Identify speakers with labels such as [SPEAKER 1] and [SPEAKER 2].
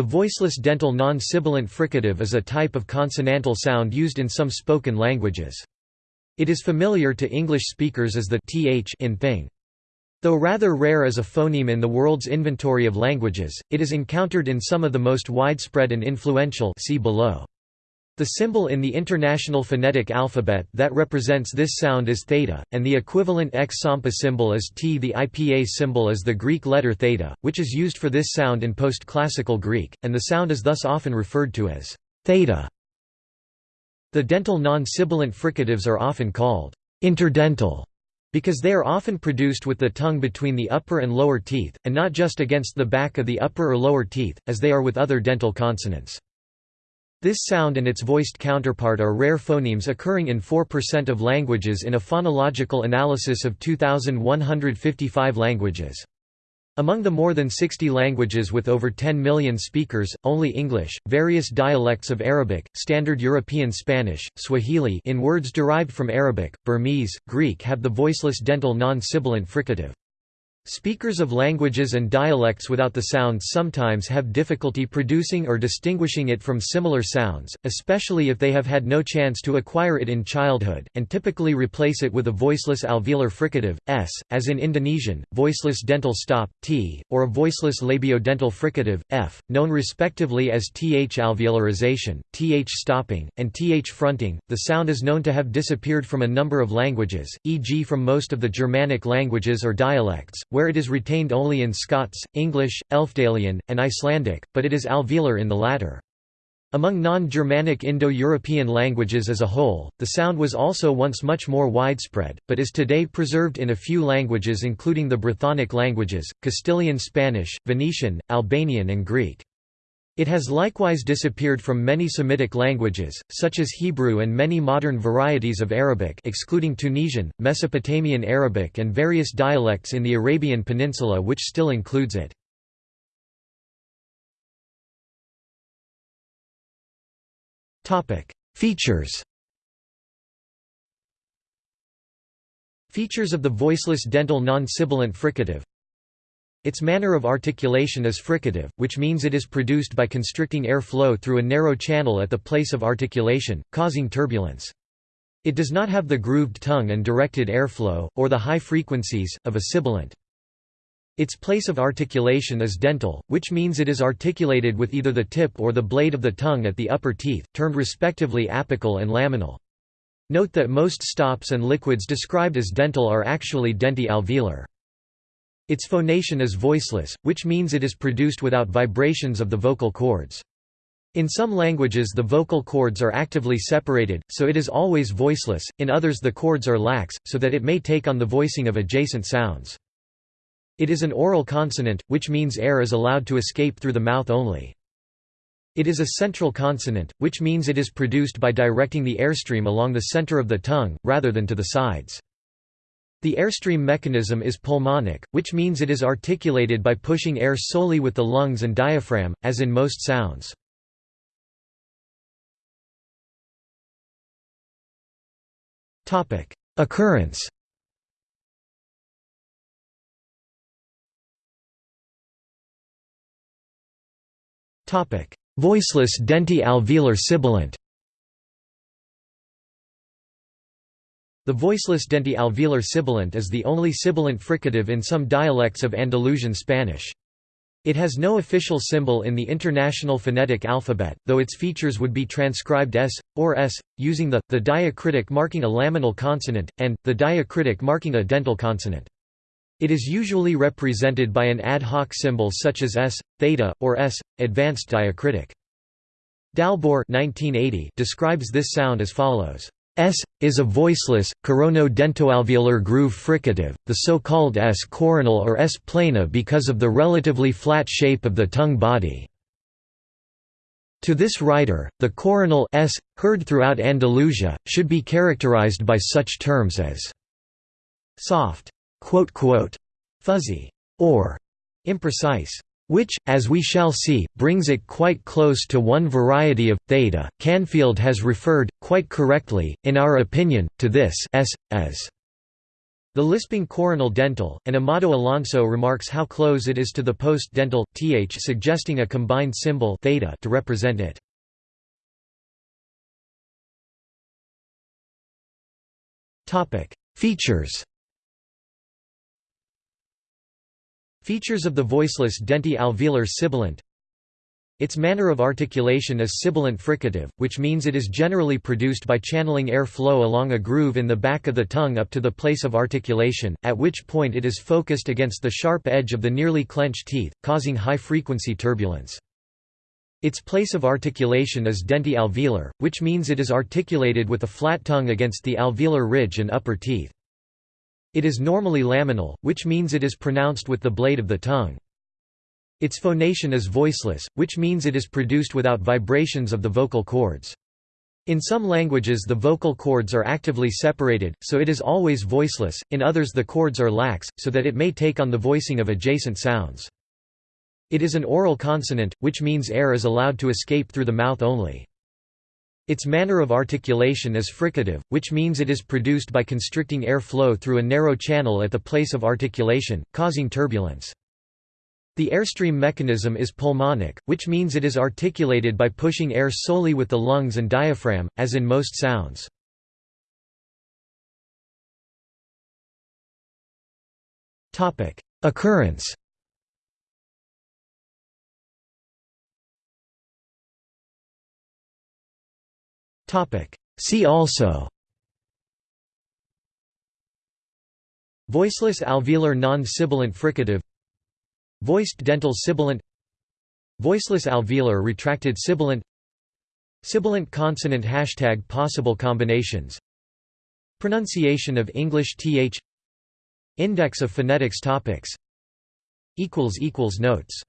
[SPEAKER 1] The voiceless dental non-sibilant fricative is a type of consonantal sound used in some spoken languages. It is familiar to English speakers as the th in thing. Though rather rare as a phoneme in the world's inventory of languages, it is encountered in some of the most widespread and influential see below. The symbol in the International Phonetic Alphabet that represents this sound is theta, and the equivalent X-Sampa symbol is T. The IPA symbol is the Greek letter theta, which is used for this sound in post-classical Greek, and the sound is thus often referred to as theta. The dental non-sibilant fricatives are often called interdental because they are often produced with the tongue between the upper and lower teeth, and not just against the back of the upper or lower teeth, as they are with other dental consonants. This sound and its voiced counterpart are rare phonemes occurring in 4% of languages in a phonological analysis of 2,155 languages. Among the more than 60 languages with over 10 million speakers, only English, various dialects of Arabic, Standard European Spanish, Swahili in words derived from Arabic, Burmese, Greek have the voiceless dental non-sibilant fricative. Speakers of languages and dialects without the sound sometimes have difficulty producing or distinguishing it from similar sounds, especially if they have had no chance to acquire it in childhood, and typically replace it with a voiceless alveolar fricative, s, as in Indonesian, voiceless dental stop, t, or a voiceless labiodental fricative, f, known respectively as th alveolarization, th stopping, and th fronting. The sound is known to have disappeared from a number of languages, e.g. from most of the Germanic languages or dialects, where it is retained only in Scots, English, Elfdalian, and Icelandic, but it is alveolar in the latter. Among non-Germanic Indo-European languages as a whole, the sound was also once much more widespread, but is today preserved in a few languages including the Brythonic languages, Castilian Spanish, Venetian, Albanian and Greek. It has likewise disappeared from many Semitic languages, such as Hebrew and many modern varieties of Arabic excluding Tunisian, Mesopotamian Arabic and various dialects in the Arabian Peninsula which still includes it. Features Features of the voiceless dental non-sibilant fricative its manner of articulation is fricative, which means it is produced by constricting air flow through a narrow channel at the place of articulation, causing turbulence. It does not have the grooved tongue and directed airflow, or the high frequencies, of a sibilant. Its place of articulation is dental, which means it is articulated with either the tip or the blade of the tongue at the upper teeth, termed respectively apical and laminal. Note that most stops and liquids described as dental are actually denti-alveolar. Its phonation is voiceless, which means it is produced without vibrations of the vocal cords. In some languages the vocal cords are actively separated, so it is always voiceless, in others the cords are lax, so that it may take on the voicing of adjacent sounds. It is an oral consonant, which means air is allowed to escape through the mouth only. It is a central consonant, which means it is produced by directing the airstream along the center of the tongue, rather than to the sides. The airstream mechanism is pulmonic, which means it is articulated by pushing air solely with the lungs and diaphragm, as in most sounds. Occurrence Voiceless denti-alveolar sibilant The voiceless denti-alveolar sibilant is the only sibilant fricative in some dialects of Andalusian Spanish. It has no official symbol in the International Phonetic Alphabet, though its features would be transcribed s, or s, using the, the diacritic marking a laminal consonant, and, the diacritic marking a dental consonant. It is usually represented by an ad hoc symbol such as s, theta, or s, advanced diacritic. Dalbor describes this sound as follows. S is a voiceless, corono-dentoalveolar groove fricative, the so-called S coronal or S plana because of the relatively flat shape of the tongue body. To this writer, the coronal S, heard throughout Andalusia, should be characterized by such terms as soft, fuzzy, or imprecise which, as we shall see, brings it quite close to one variety of theta. Canfield has referred, quite correctly, in our opinion, to this s as The lisping coronal dental, and Amado Alonso remarks how close it is to the post-dental, th suggesting a combined symbol theta to represent it. Features Features of the voiceless denti-alveolar sibilant its manner of articulation is sibilant fricative, which means it is generally produced by channeling air flow along a groove in the back of the tongue up to the place of articulation, at which point it is focused against the sharp edge of the nearly clenched teeth, causing high-frequency turbulence. Its place of articulation is denti-alveolar, which means it is articulated with a flat tongue against the alveolar ridge and upper teeth. It is normally laminal, which means it is pronounced with the blade of the tongue. Its phonation is voiceless, which means it is produced without vibrations of the vocal cords. In some languages the vocal cords are actively separated, so it is always voiceless, in others the cords are lax, so that it may take on the voicing of adjacent sounds. It is an oral consonant, which means air is allowed to escape through the mouth only. Its manner of articulation is fricative, which means it is produced by constricting air flow through a narrow channel at the place of articulation, causing turbulence. The airstream mechanism is pulmonic, which means it is articulated by pushing air solely with the lungs and diaphragm, as in most sounds. Occurrence See also. Voiceless alveolar non-sibilant fricative. Voiced dental sibilant. Voiceless alveolar retracted sibilant. Sibilant consonant Hashtag Possible combinations. Pronunciation of English th Index of phonetics topics. Notes